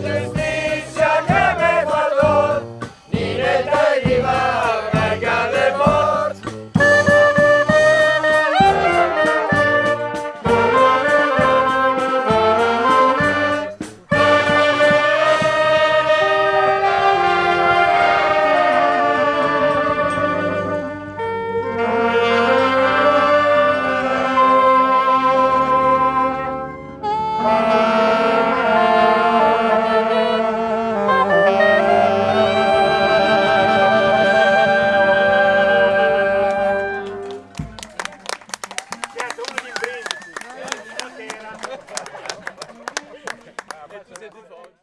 Brothers.